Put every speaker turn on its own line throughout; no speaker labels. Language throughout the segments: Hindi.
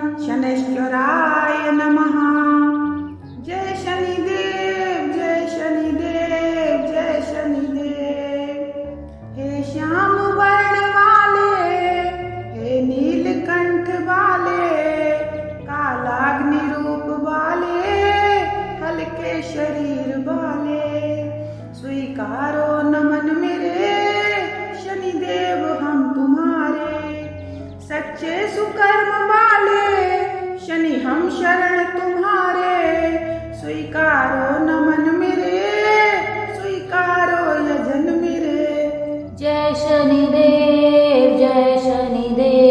शनैश्वराय नमः। जय शनिदेव जय शनिदेव जय शनिदेव। हे श्याम वर्ण वाले हे नीलकंठ वाले, कालाग्नि रूप वाले, हल्के शरीर वाले, स्वीकारो नमन मेरे, शनिदेव हम तुम्हारे। सच्चे सुकर्म वाले शनि हम शरण तुम्हारे। स्वीकारो नमन मेरे, स्वीकारो यजन मेरे।
जय शनि देव जय शनिदेव।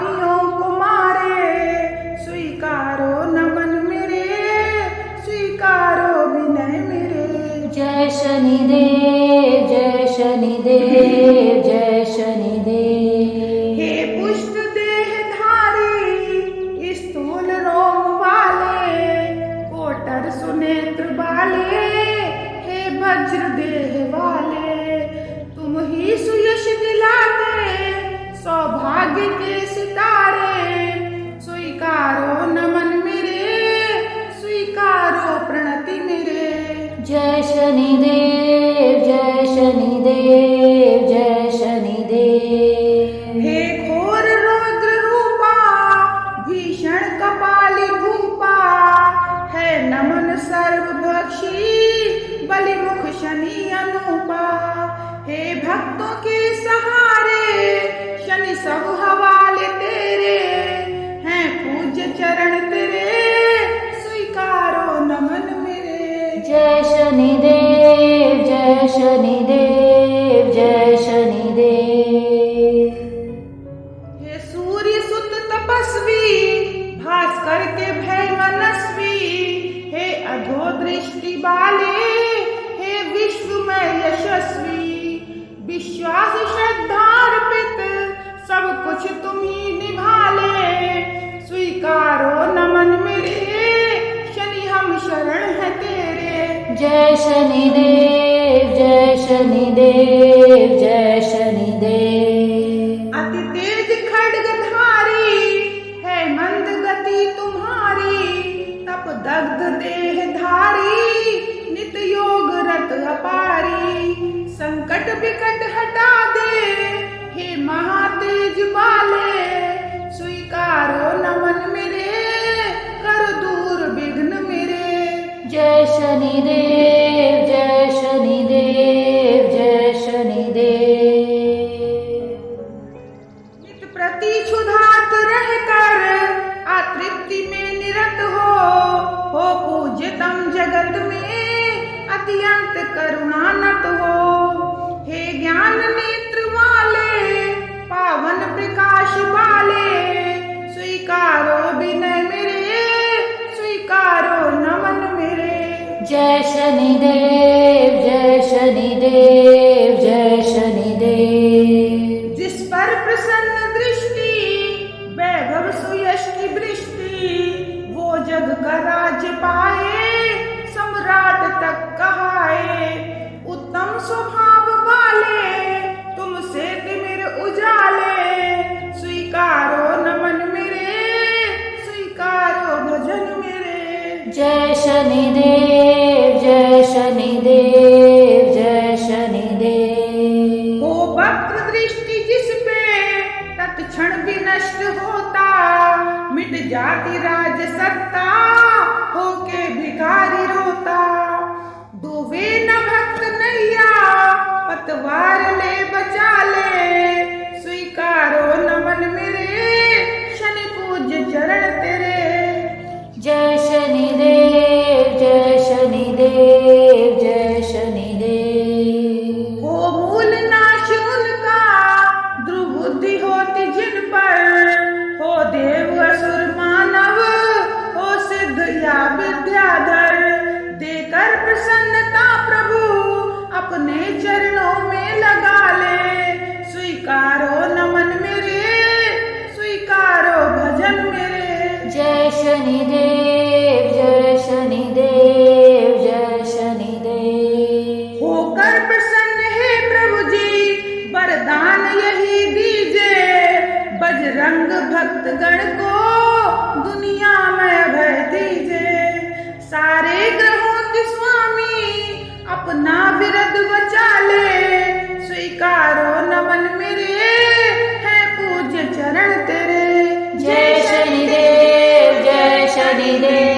पापियों को मारे स्वीकारो नमन मेरे स्वीकारो विनय मेरे।
जय शनिदेव जय शनिदेव जय शनिदेव।
हे पुष्ट देहधारी स्थूल रोम वाले कोटर सुनेत्र वाले हे वज्र देह वाले तुम ही सुयश दिलाते सौभाग्य के सितारे स्वीकारो नमन मेरे स्वीकारो प्रणति मेरे।
जय
शनि
शनिदेव शनिदेव जय शनिदेव
हे सूर्य सुत तपस्वी भास्कर के भय मनस्वी। हे अधो दृष्टि वाले हे विश्व में यशस्वी। विश्वास श्रद्धा अर्पित सब कुछ तुम ही निभाले। स्वीकारो नमन मेरे शनि हम शरण है तेरे।
जय शनिदेव जय शनिदेव जय शनिदेव।
अति तेज खड्गधारी है मंद गति तुम्हारी तप दग्ध देह धारी नित योग रत अपारी संकट विकट हटा दे हे महातेज वाले स्वीकारो नमन मेरे कर दूर विघ्न मेरे।
जय शनिदेव।
जगत में अत्यंत करुणानत हो हे ज्ञान नेत्र वाले पावन प्रकाश वाले स्वीकारो विनय मेरे स्वीकारो नमन मेरे।
जय शनिदेव जय शनिदेव जय शनिदेव।
जिस पर प्रसन्न दृष्टि वैभव सुयश की वृष्टि वो जग का राज पाए। सम्राट तक कहाए उत्तम स्वभाव वाले तुमसे तिमिर उजाले। स्वीकारो नमन मेरे स्वीकारो भजन मेरे।
जय शनिदेव जय शनिदेव जय शनिदेव।
वो वक्र दृष्टि जिस पे तत्क्षण भी नष्ट होता। मिट जाती राज सत्ता होके भिखारी रोता। दुवे न भक्त नैया, पतवार ले बचा ले। स्वीकारो नमन मेरे, शनि पूज चरण तेरे।
शनिदेव, जय शनिदेव जय शनिदेव।
होकर प्रसन्न है प्रभु जी वरदान यही दीजे। बजरंग भक्तगण को दुनिया में भय दीजे। सारे ग्रहों के स्वामी अपना विरद बचा ले स्वीकारो नमन मेरे, है पूज्य चरण तेरे